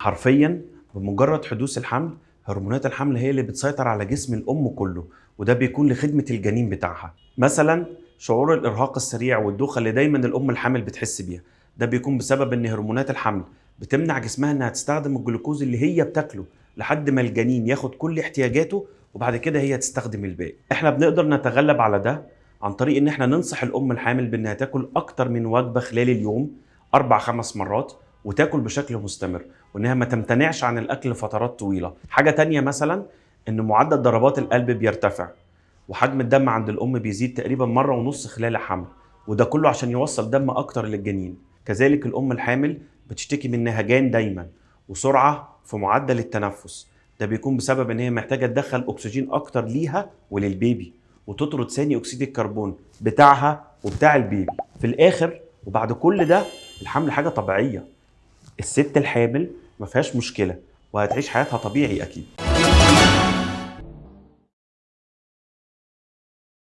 حرفيا بمجرد حدوث الحمل هرمونات الحمل هي اللي بتسيطر على جسم الأم كله وده بيكون لخدمة الجنين بتاعها. مثلا شعور الإرهاق السريع والدوخة اللي دايما الأم الحامل بتحس بيها ده بيكون بسبب إن هرمونات الحمل بتمنع جسمها إنها تستخدم الجلوكوز اللي هي بتاكله لحد ما الجنين ياخد كل احتياجاته وبعد كده هي تستخدم الباقي. إحنا بنقدر نتغلب على ده عن طريق إن إحنا ننصح الأم الحامل بإنها تاكل أكتر من وجبة خلال اليوم أربع خمس مرات وتاكل بشكل مستمر وإنها ما تمتنعش عن الأكل لفترات طويلة. حاجة تانية مثلا إن معدل ضربات القلب بيرتفع وحجم الدم عند الأم بيزيد تقريبا مرة ونص خلال الحمل وده كله عشان يوصل دم أكتر للجنين. كذلك الأم الحامل بتشتكي من نهجان دايما وسرعة في معدل التنفس. ده بيكون بسبب إن هي محتاجة تدخل أكسجين أكتر ليها وللبيبي وتطرد ثاني أكسيد الكربون بتاعها وبتاع البيبي. في الآخر وبعد كل ده الحمل حاجة طبيعية. الست الحامل ما فيهاش مشكلة وهتعيش حياتها طبيعي أكيد.